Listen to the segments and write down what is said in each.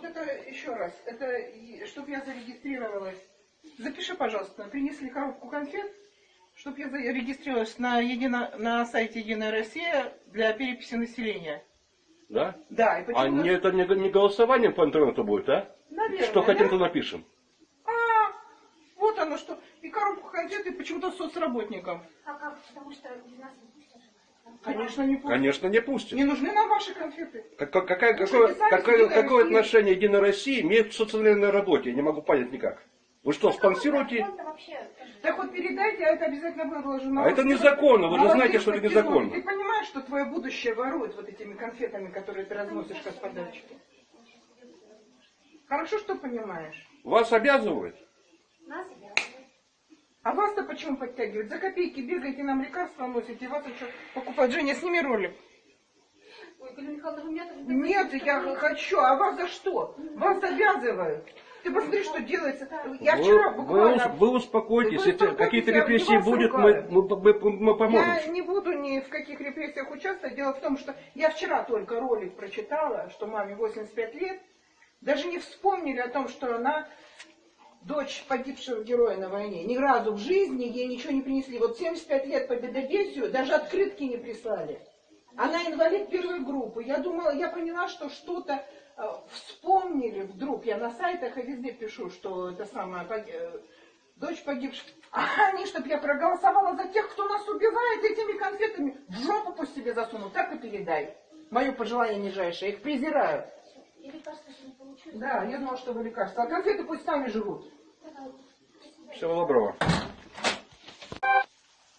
Вот это еще раз, это чтобы я зарегистрировалась. Запиши, пожалуйста, принесли коробку конфет, чтобы я зарегистрировалась на, едино, на сайте Единая Россия для переписи населения. Да? Да, и А почему... не, это не, не голосованием по интернету будет, а? Наверное, Что хотим, да? то напишем. А, вот оно что. И коробку конфет, и почему-то соцработникам. А как? Потому что без нас. Конечно, не пустят. Конечно, не пустим. Не нужны нам ваши конфеты. Как- как- какая- какое, какое, какое отношение Единая Россия имеет к социальной работе? Я не могу понять никак. Вы что, спонсируете? Так вот передайте, а это обязательно выложу на А это незаконно, вы же знаете, что это незаконно. Ты понимаешь, что твое будущее воруют вот этими конфетами, которые ты разносишь как подарочки? Хорошо, что понимаешь. Вас обязывают? Нас почему подтягивают? За копейки бегаете нам лекарства носите, и вас еще покупать. Женя, сними ролик. Ой, Галина Михайловна, вы меня так Нет, я хочу, а вас за что? Вас обязывают. Ты посмотри, что делается. Я вчера вы, вы, буквально... ус- вы успокойтесь, Вы если какие-то репрессии будут, мы, мы, мы- мы поможем. Я не буду ни в каких репрессиях участвовать. Дело в том, что я вчера только ролик прочитала, что маме 85 лет. Даже не вспомнили о том, что она дочь погибшего героя на войне. Ни разу в жизни ей ничего не принесли. Вот 75 лет победобесию, даже открытки не прислали. Она инвалид первой группы. Я думала, я поняла, что что-то э, вспомнили вдруг. Я на сайтах и везде пишу, что это самое пог- э, дочь погибших. А они, чтобы я проголосовала за тех, кто нас убивает этими конфетами, в жопу пусть себе засунут. Так и передай. Мое пожелание нижайшее. Их презираю. И лекарства не получу. Да, я думала, что вы лекарства. А конфеты пусть сами живут. Всего доброго.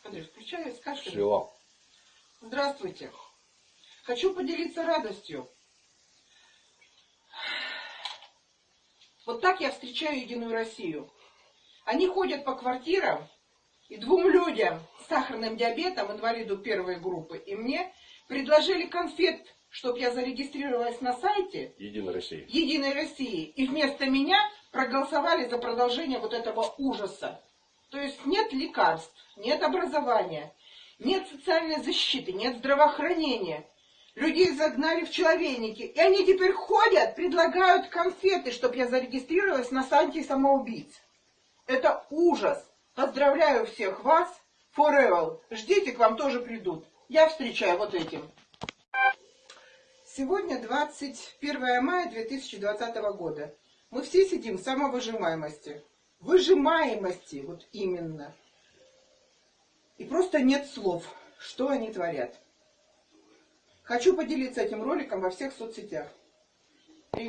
Андрей, включай, скажи. Всего. Здравствуйте. Хочу поделиться радостью. Вот так я встречаю Единую Россию. Они ходят по квартирам, и двум людям с сахарным диабетом, инвалиду первой группы, и мне предложили конфет, чтобы я зарегистрировалась на сайте Единая Россия. Единой России, и вместо меня проголосовали за продолжение вот этого ужаса. То есть нет лекарств, нет образования, нет социальной защиты, нет здравоохранения. Людей загнали в человейники, и они теперь ходят, предлагают конфеты, чтобы я зарегистрировалась на сайте самоубийц. Это ужас. Поздравляю всех вас. Forever. Ждите, к вам тоже придут. Я встречаю вот этим. Сегодня 21 мая 2020 года. Мы все сидим в самовыжимаемости. Выжимаемости, вот именно. И просто нет слов, что они творят. Хочу поделиться этим роликом во всех соцсетях.